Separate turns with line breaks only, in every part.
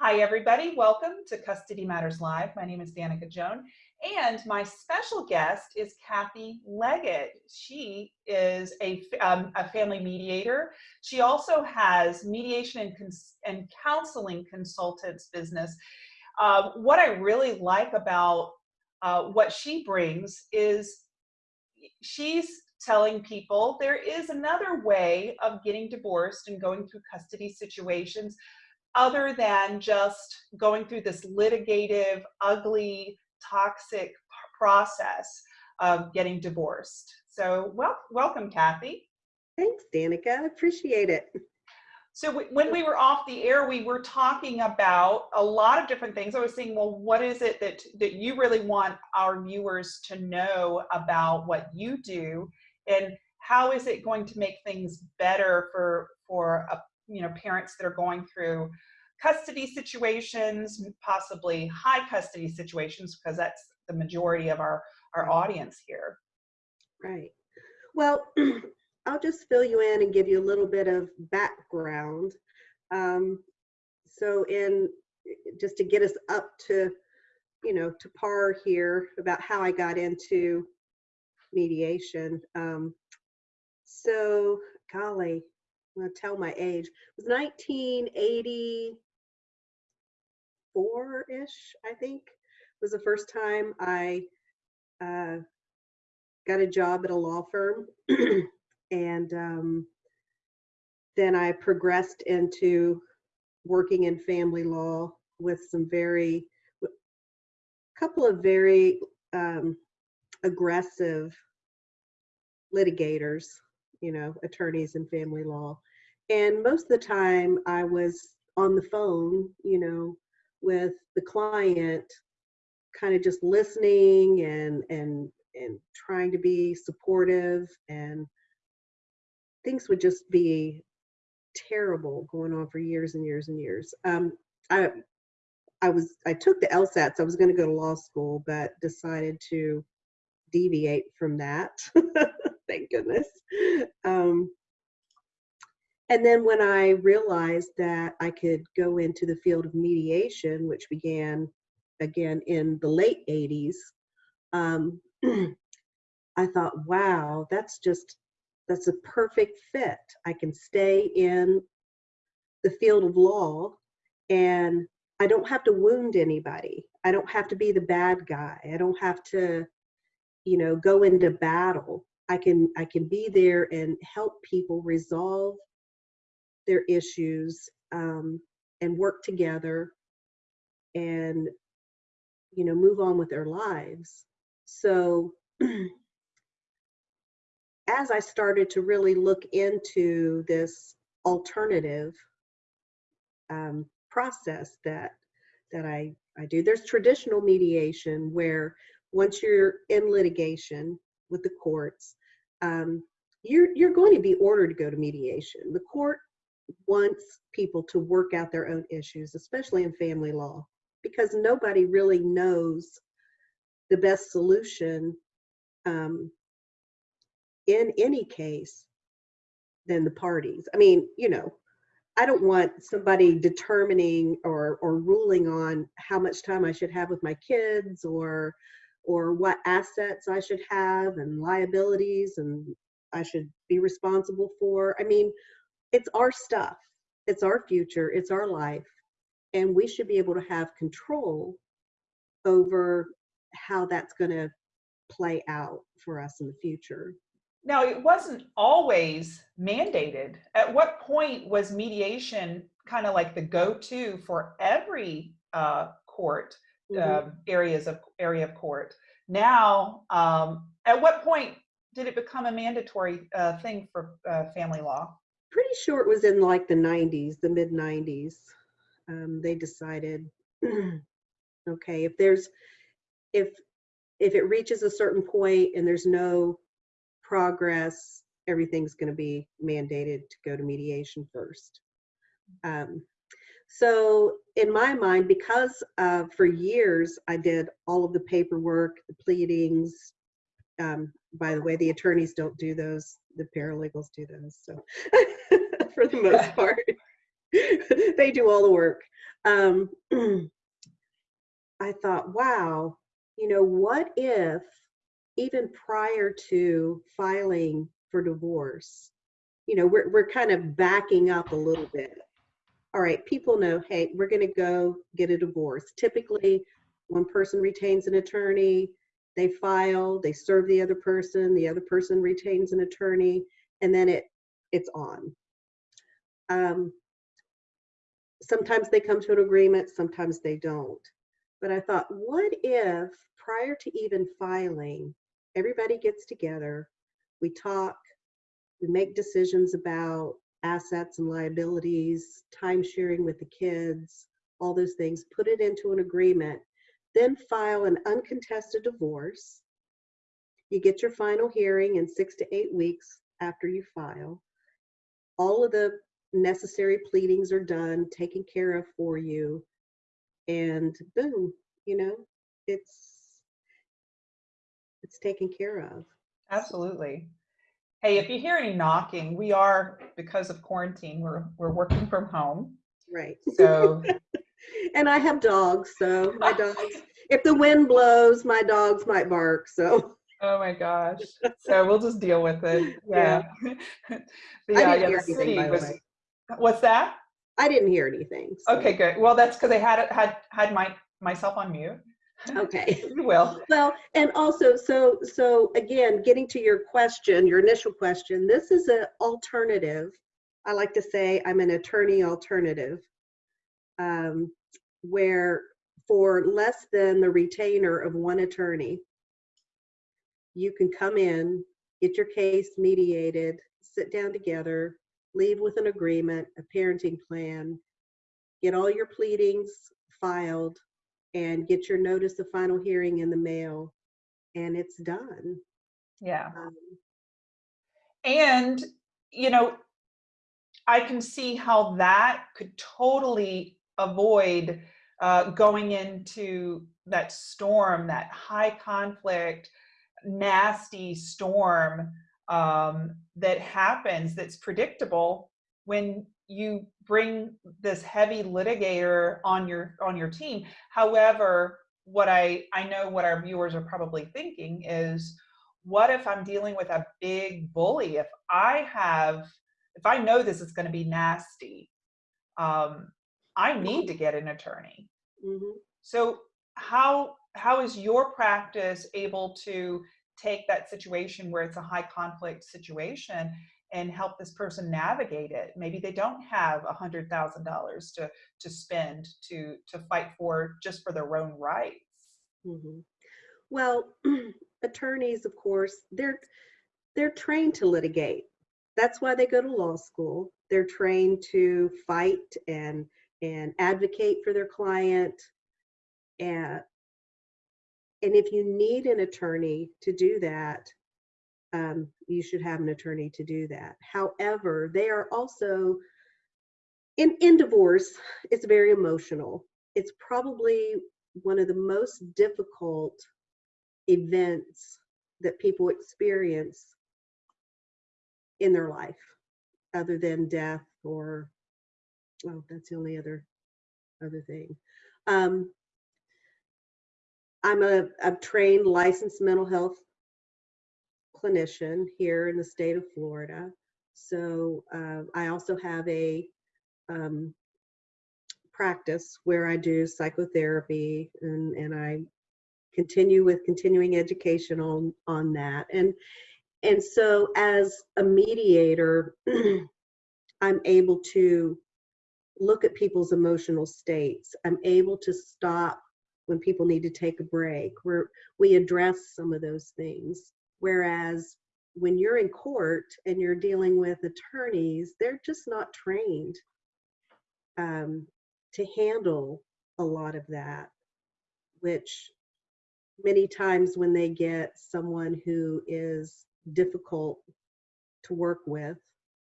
Hi, everybody. Welcome to Custody Matters Live. My name is Danica Joan, and my special guest is Kathy Leggett. She is a, um, a family mediator. She also has mediation and, and counseling consultants business. Uh, what I really like about uh, what she brings is she's telling people there is another way of getting divorced and going through custody situations other than just going through this litigative, ugly, toxic process of getting divorced. So well, welcome, Kathy.
Thanks, Danica. I appreciate it.
So when we were off the air, we were talking about a lot of different things. I was saying, well, what is it that, that you really want our viewers to know about what you do? And how is it going to make things better for, for a, you know, parents that are going through custody situations, possibly high custody situations, because that's the majority of our, our audience here.
Right. Well, I'll just fill you in and give you a little bit of background. Um, so in just to get us up to, you know, to par here about how I got into mediation. Um, so, golly, I'm gonna tell my age. It was 1984-ish, I think, was the first time I uh, got a job at a law firm. and um, then I progressed into working in family law with some very, a couple of very um, aggressive litigators, you know, attorneys in family law. And most of the time I was on the phone, you know, with the client, kind of just listening and and and trying to be supportive and things would just be terrible going on for years and years and years. Um, I I was I took the LSATs. I was going to go to law school, but decided to deviate from that. Thank goodness. Um, and then when I realized that I could go into the field of mediation, which began again in the late 80s, um, I thought, wow, that's just that's a perfect fit. I can stay in the field of law and I don't have to wound anybody. I don't have to be the bad guy. I don't have to, you know, go into battle. I can I can be there and help people resolve their issues um, and work together and you know move on with their lives. So as I started to really look into this alternative um, process that that I, I do, there's traditional mediation where once you're in litigation with the courts, um, you're, you're going to be ordered to go to mediation. The court wants people to work out their own issues, especially in family law, because nobody really knows the best solution um, in any case than the parties. I mean, you know, I don't want somebody determining or or ruling on how much time I should have with my kids or or what assets I should have and liabilities and I should be responsible for. I mean, it's our stuff. It's our future, it's our life, and we should be able to have control over how that's going to play out for us in the future.
Now, it wasn't always mandated. At what point was mediation kind of like the go-to for every uh, court mm -hmm. uh, areas of area of court? Now, um, at what point did it become a mandatory uh, thing for uh, family law?
Pretty sure it was in like the 90s, the mid 90s. Um, they decided, okay, if there's if if it reaches a certain point and there's no progress, everything's going to be mandated to go to mediation first. Um, so in my mind, because uh, for years I did all of the paperwork, the pleadings, um, by the way, the attorneys don't do those, the paralegals do those. So for the most part, they do all the work. um, I thought, wow, you know, what if even prior to filing for divorce, you know, we're, we're kind of backing up a little bit. All right, people know, hey, we're going to go get a divorce. Typically, one person retains an attorney, they file, they serve the other person, the other person retains an attorney, and then it it's on. Um, sometimes they come to an agreement, sometimes they don't. But I thought, what if prior to even filing, everybody gets together, we talk, we make decisions about assets and liabilities, time sharing with the kids, all those things, put it into an agreement, then file an uncontested divorce. You get your final hearing in six to eight weeks after you file. All of the necessary pleadings are done, taken care of for you, and boom, you know, it's it's taken care of.
Absolutely. Hey, if you hear any knocking, we are, because of quarantine, we're, we're working from home.
Right.
So,
and I have dogs, so my dogs, if the wind blows, my dogs might bark. So
oh my gosh. So we'll just deal with it. Yeah.
Didn't
yeah,
hear
the
anything,
city
by the
was, what's that?
I didn't hear anything. so-
Okay, good. Well, that's because I had, had, had my, myself on mute.
Okay.
You will.
Well, and also, so, so again, getting to your question, your initial question, this is an alternative. I like to say I'm an attorney alternative. Um, where for less than the retainer of one attorney, you can come in, get your case mediated, sit down together, leave with an agreement, a parenting plan, get all your pleadings filed, and get your notice of final hearing in the mail, and it's done.
Yeah.
Um,
And, you know, I can see how that could totally avoid uh, going into that storm, that high conflict, nasty storm um, that happens that's predictable when you bring this heavy litigator on your on your team. However, what I I know what our viewers are probably thinking is what if I'm dealing with a big bully? If I have, if I know this is going to be nasty, um, I need to get an attorney.
mhm.
So how how is your practice able to take that situation where it's a high conflict situation and help this person navigate it? Maybe they don't have a hundred thousand dollars to to spend to to fight for just for their own rights.
Mhm. Well, attorneys, of course, they're they're trained to litigate. That's why they go to law school. They're trained to fight and and advocate for their client. And and if you need an attorney to do that, um, you should have an attorney to do that. However, they are also in in divorce. It's very emotional. It's probably one of the most difficult events that people experience in their life other than death or oh that's the only other other thing. Um, i'm a, a trained licensed mental health clinician here in the state of florida. So uh, i also have a um, practice where i do psychotherapy and, and i continue with continuing education on on that. And and so as a mediator i'm able to look at people's emotional states. I'm able to stop when people need to take a break. Where we address some of those things. Whereas when you're in court and you're dealing with attorneys they're just not trained um, to handle a lot of that which many times when they get someone who is difficult to work with,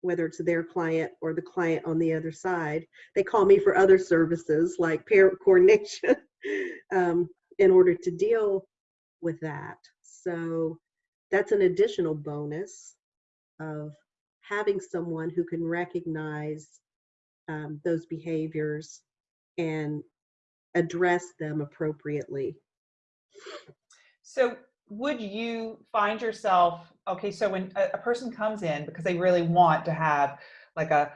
whether it's their client or the client on the other side, they call me for other services like parent coordination um, in order to deal with that. So that's an additional bonus of having someone who can recognize um, those behaviors and address them appropriately.
So would you find yourself, okay, so when a, a person comes in because they really want to have like a,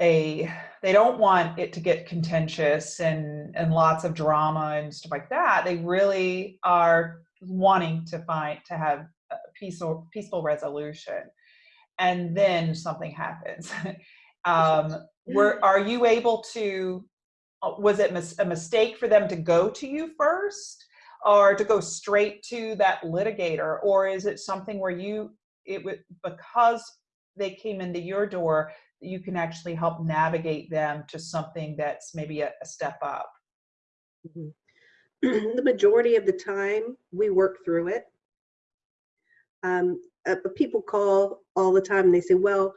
a, they don't want it to get contentious and, and lots of drama and stuff like that. They really are wanting to find, to have a peaceful, peaceful resolution. And then something happens. um, were, are you able to, uh, was it mis a mistake for them to go to you first? Or to go straight to that litigator or is it something where you it would because they came into your door you can actually help navigate them to something that's maybe a, a step up
mm -hmm. the majority of the time we work through it um, uh, people call all the time and they say well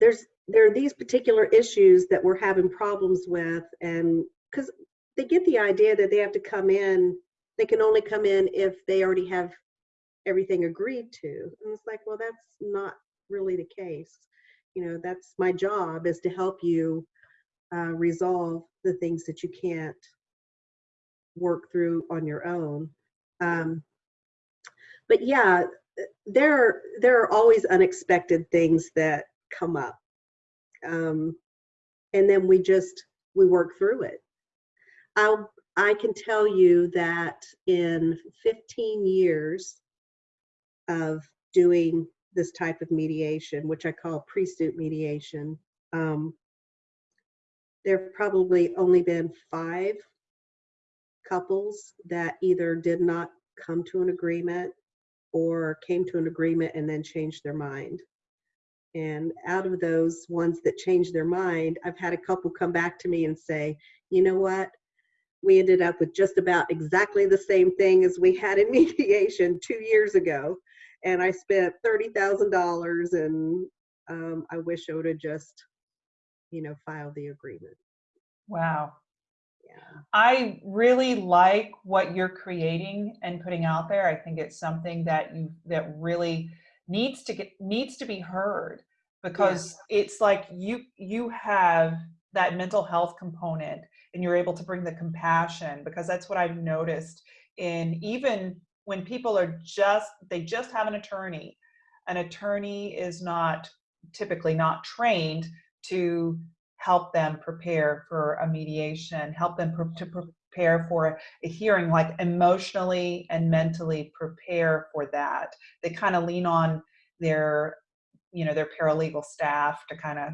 there's there are these particular issues that we're having problems with and because they get the idea that they have to come in, they can only come in if they already have everything agreed to. And it's like, well, that's not really the case. You know, that's my job is to help you uh, resolve the things that you can't work through on your own. Um, but yeah, there there are always unexpected things that come up, um, and then we just we work through it. I'll, I can tell you that in 15 years of doing this type of mediation, which I call pre-suit mediation, um, there have probably only been five couples that either did not come to an agreement or came to an agreement and then changed their mind. And out of those ones that changed their mind, I've had a couple come back to me and say, you know what, we ended up with just about exactly the same thing as we had in mediation two years ago. And I spent $30,000 and um, I wish I would have just, you know, filed the agreement.
Wow.
Yeah.
I really like what you're creating and putting out there. I think it's something that you that really needs to get needs to be heard because yeah. it's like you you have that mental health component and you're able to bring the compassion because that's what I've noticed in even when people are just, they just have an attorney. An attorney is not typically not trained to help them prepare for a mediation, help them to prepare for a hearing, like emotionally and mentally prepare for that. They kind of lean on their, you know, their paralegal staff to kind of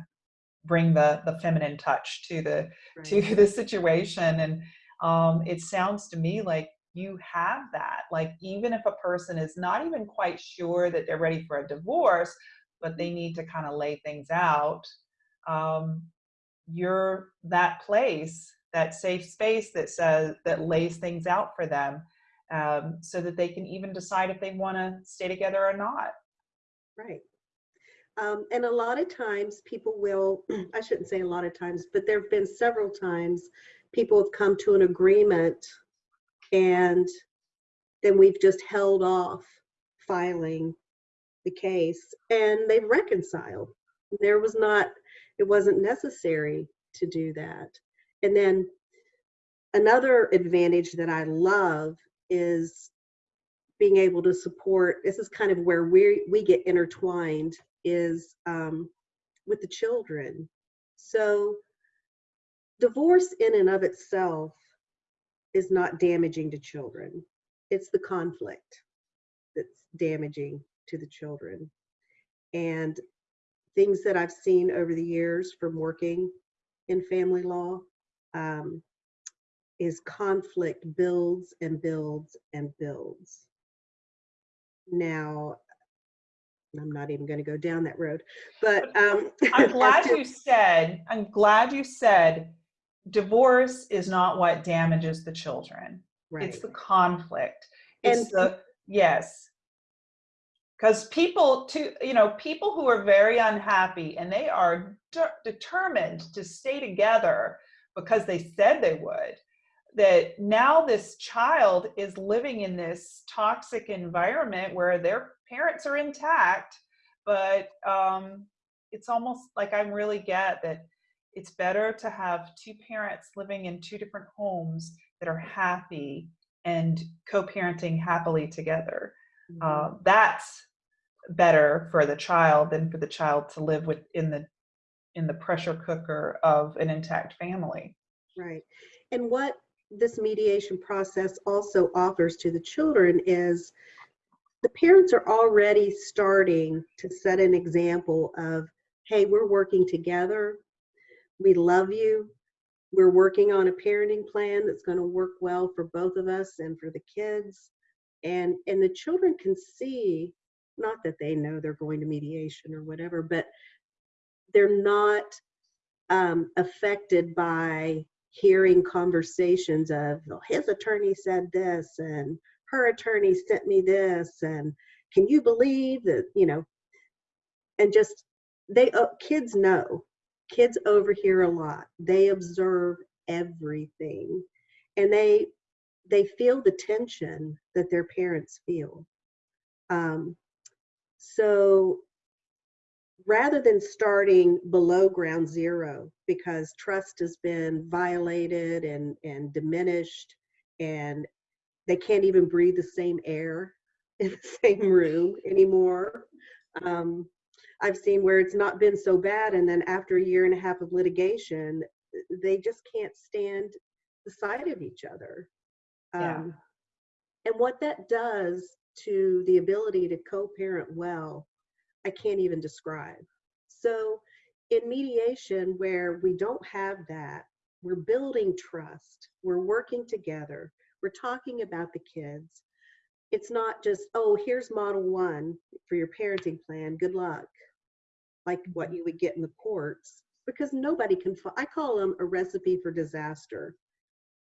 bring the the feminine touch to the right. to the situation. And um, it sounds to me like you have that. Like even if a person is not even quite sure that they're ready for a divorce but they need to kind of lay things out um, you're that place that safe space that says that lays things out for them um, so that they can even decide if they want to stay together or not.
Right um, and a lot of times people will, I shouldn't say a lot of times, but there have been several times people have come to an agreement and then we've just held off filing the case and they've reconciled. There was not, it wasn't necessary to do that. And then another advantage that I love is being able to support, this is kind of where we, we get intertwined is um, with the children. So divorce in and of itself is not damaging to children. It's the conflict that's damaging to the children. And things that I've seen over the years from working in family law um, is conflict builds and builds and builds. Now, I'm not even going to go down that road. But um,
I'm glad you said, I'm glad you said divorce is not what damages the children. Right. It's the conflict. It's and, the, yes. Because people to, you know, people who are very unhappy and they are de determined to stay together because they said they would, that now this child is living in this toxic environment where their parents are intact, but um, it's almost like I really get that it's better to have two parents living in two different homes that are happy and co-parenting happily together.
Mhm.
Uh, that's better for the child than for the child to live within the in the pressure cooker of an intact family.
Right. And what this mediation process also offers to the children is the parents are already starting to set an example of, hey, we're working together. We love you. We're working on a parenting plan that's going to work well for both of us and for the kids. And and the children can see, not that they know they're going to mediation or whatever, but they're not um, affected by hearing conversations of "Well, his attorney said this and her attorney sent me this and can you believe that you know and just they uh, kids know kids overhear a lot they observe everything and they they feel the tension that their parents feel. Um, so rather than starting below ground zero because trust has been violated and, and diminished and they can't even breathe the same air in the same room anymore. Um, I've seen where it's not been so bad and then after a year and a half of litigation, they just can't stand the sight of each other.
Yeah.
Um, and what that does to the ability to co-parent well I can't even describe. So, in mediation, where we don't have that, we're building trust, we're working together, we're talking about the kids. It's not just, oh, here's model one for your parenting plan, good luck, like what mm-hmm. you would get in the courts, because nobody can, I call them a recipe for disaster.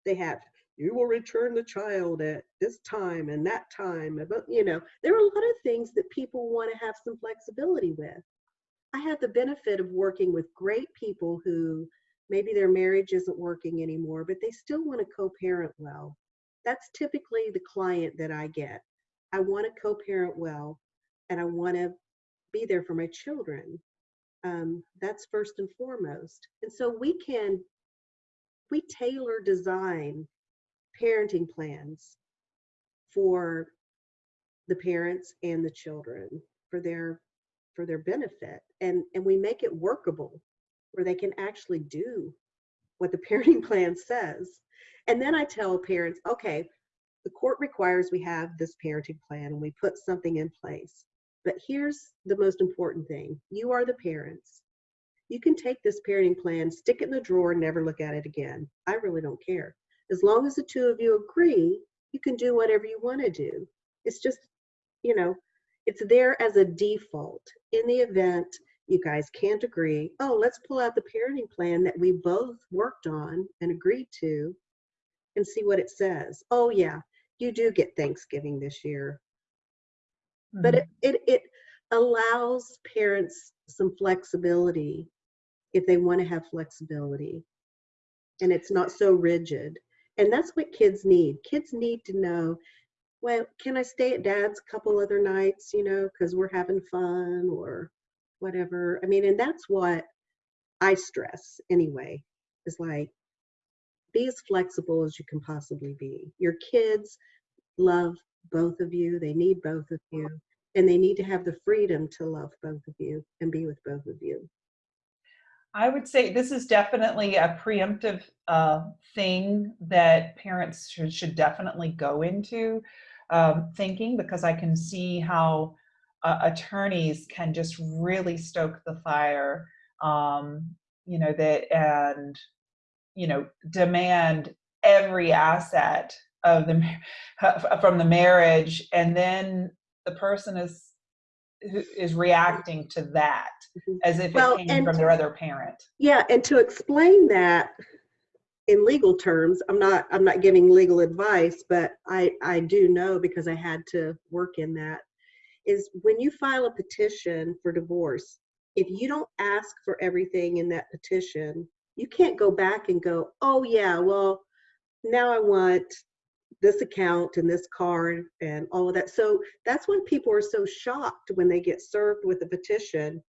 They have, you will return the child at this time and that time. But, you know, there are a lot of things that people want to have some flexibility with. I have the benefit of working with great people who maybe their marriage isn't working anymore, but they still want to co parent well. That's typically the client that I get. I want to co parent well and I want to be there for my children. Um, that's first and foremost. And so we can, we tailor design parenting plans for the parents and the children for their for their benefit and and we make it workable where they can actually do what the parenting plan says. And then i tell parents okay the court requires we have this parenting plan and we put something in place. But here's the most important thing. You are the parents. You can take this parenting plan stick it in the drawer and never look at it again. I really don't care. As long as the two of you agree, you can do whatever you want to do. It's just, you know, it's there as a default. In the event you guys can't agree, oh, let's pull out the parenting plan that we both worked on and agreed to and see what it says. Oh, yeah, you do get Thanksgiving this year. But it, mm-hmm. it, it allows parents some flexibility if they want to have flexibility and it's not so rigid. And that's what kids need. Kids need to know, well, can I stay at dad's a couple other nights, you know, because we're having fun or whatever. I mean, and that's what I stress anyway, is like, be as flexible as you can possibly be. Your kids love both of you, they need both of you, and they need to have the freedom to love both of you and be with both of you.
I would say this is definitely a preemptive uh, thing that parents should, should definitely go into um, thinking because I can see how uh, attorneys can just really stoke the fire, um, you know, that and, you know, demand every asset of the from the marriage and then the person is is reacting to that
Mhm.
as if
Well,
it came from their other parent.
Yeah, and to explain that in legal terms, I'm not I'm not giving legal advice, but I I do know because I had to work in that is when you file a petition for divorce, if you don't ask for everything in that petition, you can't go back and go, "Oh yeah, well, now I want this account and this card and all of that." So that's when people are so shocked when they get served with a petition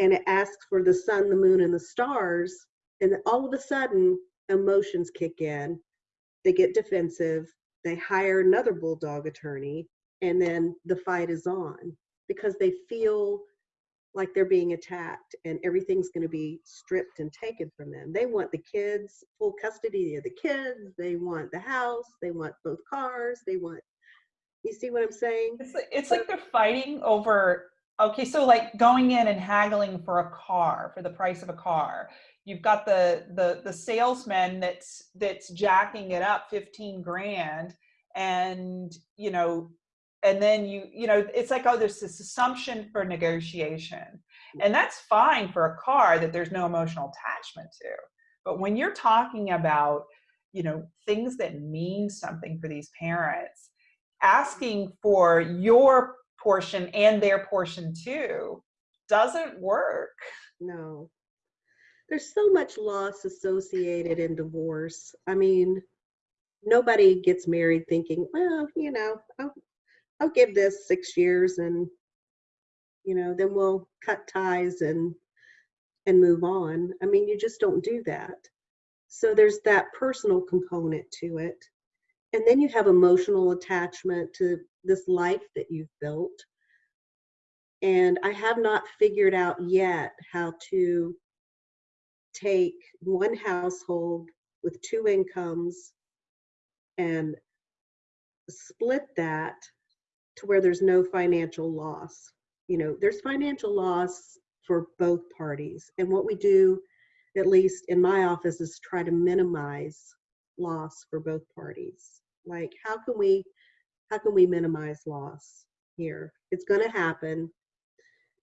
and it asks for the sun, the moon, and the stars. And all of a sudden, emotions kick in. They get defensive. They hire another bulldog attorney, and then the fight is on because they feel like they're being attacked and everything's going to be stripped and taken from them. They want the kids, full custody of the kids. They want the house. They want both cars. They want, you see what I'm saying?
It's like, like they're fighting over, okay, so like going in and haggling for a car, for the price of a car. You've got the, the, the salesman that's, that's jacking it up 15 grand and, you know, and then you you know it's like oh there's this assumption for negotiation mm. and that's fine for a car that there's no emotional attachment to but when you're talking about you know things that mean something for these parents asking for your portion and their portion too doesn't work
No. There's so much loss associated in divorce. I mean, nobody gets married thinking, well, you know, I'll, I'll give this six years and, you know, then we'll cut ties and and move on. I mean, you just don't do that. So there's that personal component to it. And then you have emotional attachment to this life that you've built. And I have not figured out yet how to take one household with two incomes and split that to where there's no financial loss. You know, there's financial loss for both parties. And what we do, at least in my office, is try to minimize loss for both parties. Like, how can we, how can we minimize loss here? It's going to happen,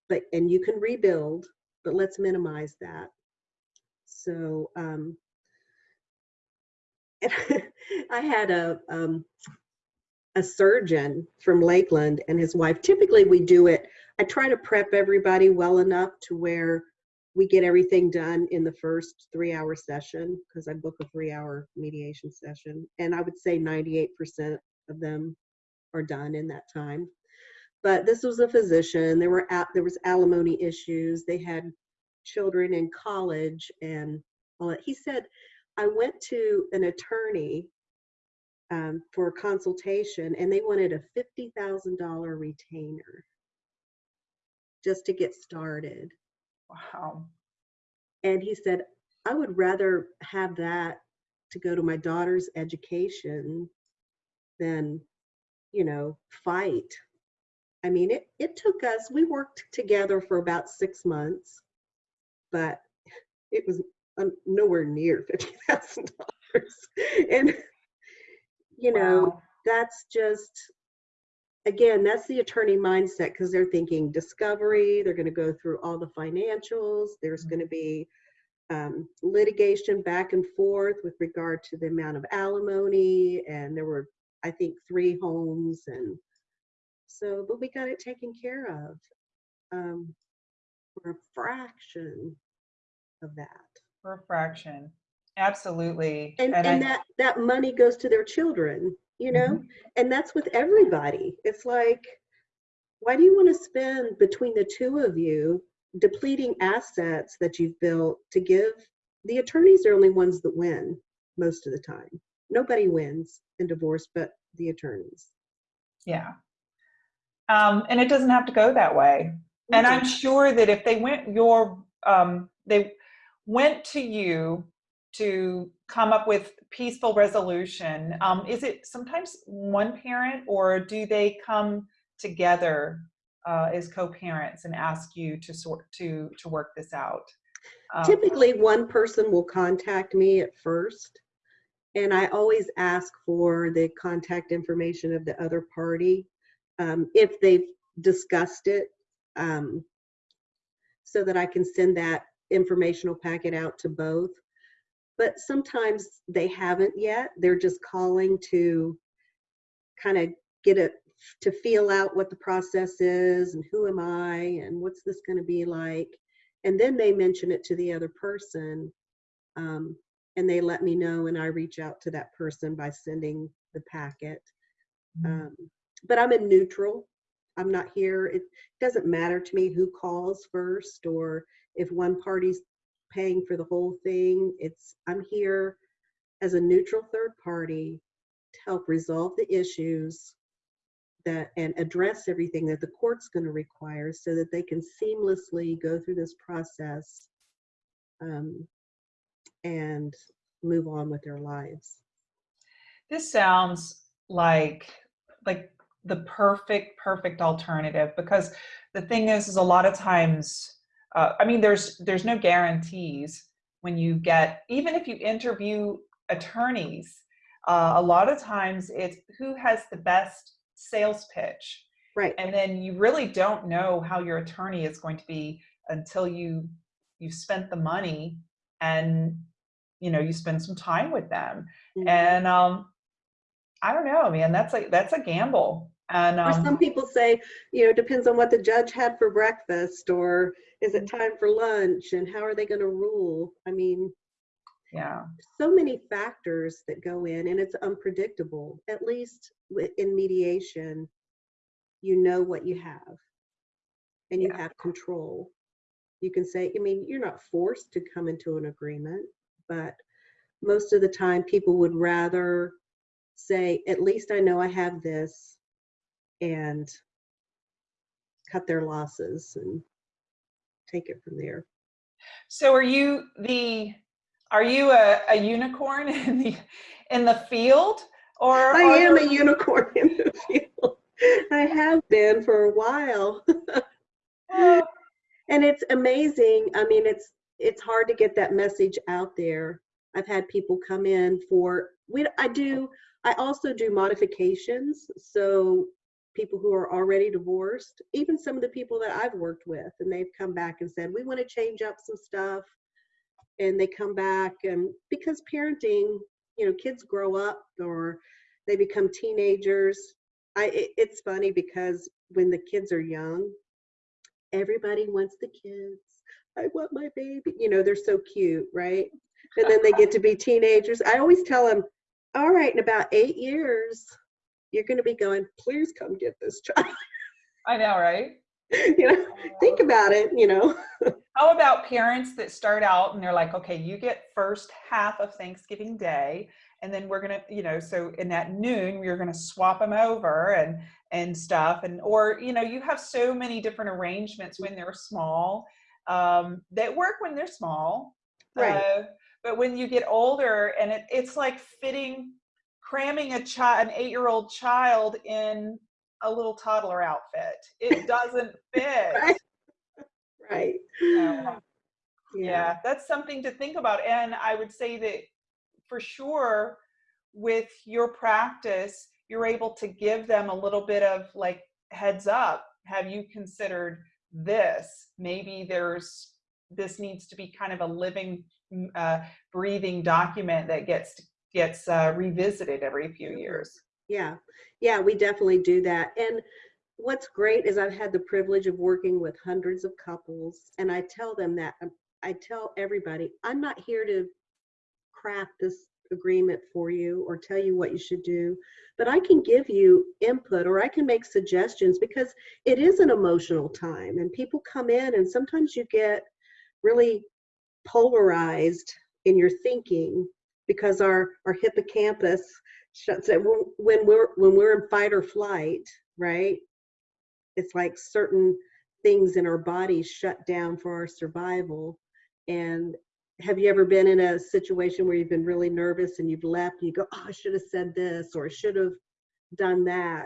but and you can rebuild, but let's minimize that. So, um, I had a um, a surgeon from Lakeland and his wife. Typically, we do it. I try to prep everybody well enough to where we get everything done in the first three hour session because I book a three hour mediation session. And I would say 98% of them are done in that time. But this was a physician. There were there was alimony issues. They had children in college and all that. He said, I went to an attorney um, for a consultation and they wanted a $50,000 retainer just to get started.
wow
And he said, I would rather have that to go to my daughter's education than, you know, fight. I mean, it, it took us, we worked together for about six months, but it was um, nowhere near $50,000. And you know,
Wow.
that's just, again, that's the attorney mindset because they're thinking discovery, they're going to go through all the financials, there's
Mhm.
going to be um, litigation back and forth with regard to the amount of alimony. And there were, I think, three homes. And so, but we got it taken care of um, for a fraction of that.
for a fraction absolutely.
And and,
I-
that that money goes to their children you know?
Mhm.
and that's with everybody. It's like why do you want to spend between the two of you depleting assets that you've built to give the attorneys? Are only ones that win most of the time. Nobody wins in divorce but the attorneys.
Yeah. Um, and it doesn't have to go that way. And I'm sure that if they went your, um, they went to you to come up with peaceful resolution, um, is it sometimes one parent or do they come together uh, as co-parents and ask you to sort to to work this out? Um,
Typically, one person will contact me at first, and I always ask for the contact information of the other party um, if they've discussed it, um, so that I can send that informational packet out to both. But sometimes they haven't yet. They're just calling to kind of get it to feel out what the process is and who am I and what's this going to be like and then they mention it to the other person um, and they let me know and i reach out to that person by sending the packet
Mhm.
um, but i'm in neutral I'm not here. It doesn't matter to me who calls first or if one party's paying for the whole thing. It's I'm here as a neutral third party to help resolve the issues that and address everything that the court's going to require so that they can seamlessly go through this process um, and move on with their lives.
This sounds like like the perfect perfect alternative because the thing is is a lot of times uh, I mean there's there's no guarantees when you get even if you interview attorneys uh, a lot of times it's who has the best sales pitch
Right.
and then you really don't know how your attorney is going to be until you you've spent the money and you know you spend some time with them
Mhm.
and um i don't know man that's a that's a gamble and
Or some
um
people say, you know, it depends on what the judge had for breakfast, or is it time for lunch, and how are they going to rule? I mean,
yeah
so many factors that go in, and it's unpredictable. At least in mediation, you know what you have, and you
Yeah.
have control. You can say, I mean, you're not forced to come into an agreement, but most of the time, people would rather say, at least I know I have this, and cut their losses and take it from there.
so are you the are you a, a unicorn in the in the field or
I am
there-
a unicorn in the field. I have been for a while.
Oh,
and it's amazing. I mean, it's it's hard to get that message out there. I've had people come in for we I do I also do modifications. So people who are already divorced, even some of the people that I've worked with and they've come back and said, "We want to change up some stuff." And they come back and because parenting, you know, kids grow up or they become teenagers. I it, it's funny because when the kids are young, everybody wants the kids. I want my baby. You know, they're so cute, right? And then they get to be teenagers. I always tell them, all right, in about eight years, you're going to be going, please come get this child.
i know right
you know, think about it, you know.
How about parents that start out and they're like, okay, you get first half of Thanksgiving Day, and then we're gonna, you know, so in that noon we're gonna swap them over and and stuff, and or you know, you have so many different arrangements when they're small um, that work when they're small,
Right.
Uh, but when you get older, and it, it's like fitting, cramming a child, an eight-year-old child in a little toddler outfit. It doesn't fit.
Right. Right.
Yeah. yeah that's something to think about and i would say that for sure with your practice you're able to give them a little bit of like heads up have you considered this maybe there's this needs to be kind of a living mm, uh, breathing document that gets gets uh, revisited every few years.
Yeah, yeah, we definitely do that. And what's great is I've had the privilege of working with hundreds of couples, and I tell them that um, I tell everybody, I'm not here to craft this agreement for you or tell you what you should do, but I can give you input or I can make suggestions because it is an emotional time, and people come in, and sometimes you get really polarized in your thinking because our our hippocampus shuts it when we're when we're in fight or flight right? It's like certain things in our bodies shut down for our survival. And have you ever been in a situation where you've been really nervous and you've left and you go oh i should have said this or i should have done that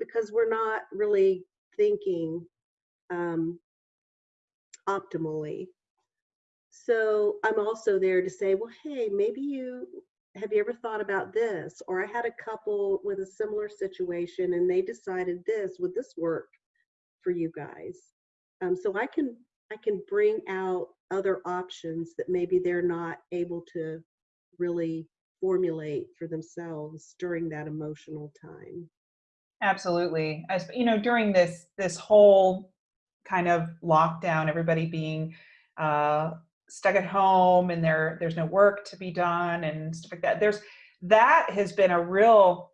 because we're not really thinking um, optimally so i'm also there to say well hey maybe you have you ever thought about this? Or i had a couple with a similar situation and they decided this would this work for you guys? Um, so i can i can bring out other options that maybe they're not able to really formulate for themselves during that emotional time.
Absolutely. As you know, during this this whole kind of lockdown, everybody being uh, stuck at home and there there's no work to be done and stuff like that. There's that has been a real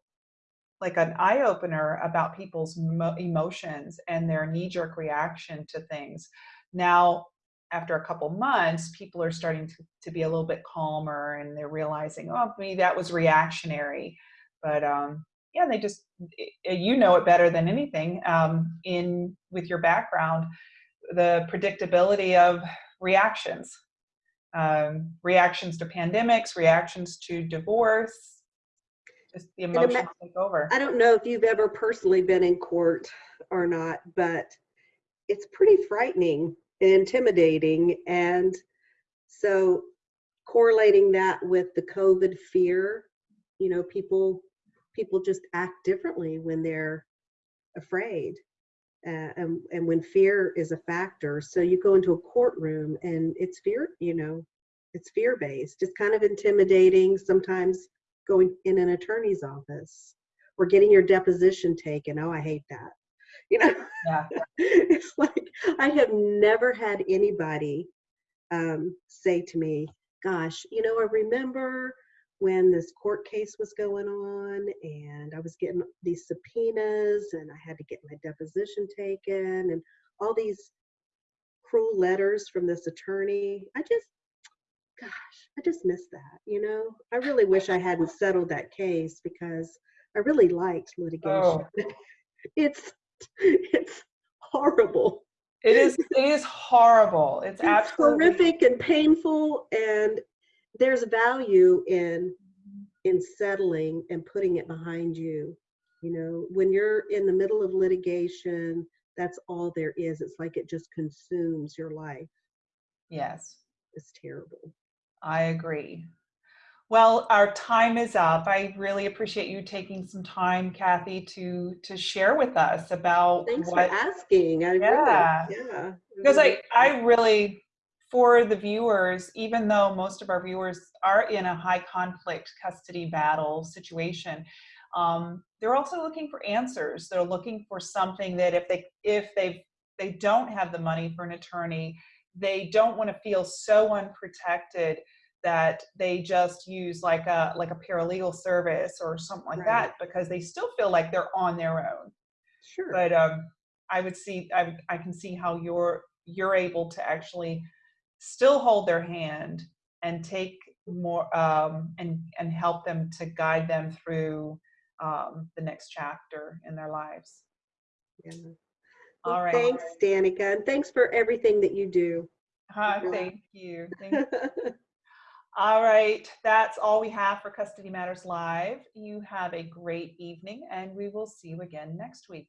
like an eye opener about people's mo- emotions and their knee jerk reaction to things. Now, after a couple months, people are starting to, to be a little bit calmer and they're realizing, oh, maybe that was reactionary. But um, yeah, they just, you know it better than anything um, in with your background, the predictability of reactions, um, reactions to pandemics, reactions to divorce, just the emotions take over.
I don't know if you've ever personally been in court or not, but it's pretty frightening and intimidating. And so correlating that with the COVID fear, you know, people people just act differently when they're afraid. Uh, and, and when fear is a factor. So you go into a courtroom and it's fear, you know, it's fear based. It's kind of intimidating sometimes going in an attorney's office or getting your deposition taken. Oh, I hate that. You know,
Yeah.
it's like I have never had anybody um, say to me, "Gosh, you know, I remember when this court case was going on, and I was getting these subpoenas, and I had to get my deposition taken, and all these cruel letters from this attorney. I just, gosh, I just miss that. You know, I really wish I hadn't settled that case because I really liked litigation.
Oh.
it's it's horrible.
It is. It is horrible. It's,
It's
absolutely
horrific and painful, and there's value in in settling and putting it behind you. You know, when you're in the middle of litigation, that's all there is. It's like it just consumes your life.
Yes,
It's terrible.
I agree. Well, our time is up. I really appreciate you taking some time, Kathy, to to share with us about
Thanks
what
for asking. I
Yeah.
really, yeah.
because I, I really, for the viewers, even though most of our viewers are in a high conflict custody battle situation, um, they're also looking for answers. They're looking for something that if they if they they don't have the money for an attorney, they don't want to feel so unprotected that they just use like a like a paralegal service or something like
Right.
that because they still feel like they're on their own
sure.
but um, I would see I, I can see how you're you're able to actually still hold their hand and take more um, and and help them to guide them through um, the next chapter in their lives.
yeah.
All
Well,
right.
Thanks, Danica, and thanks for everything that you do.
Hi,
Yeah.
thank you. Thank all right, that's all we have for Custody Matters Live. You have a great evening, and we will see you again next week.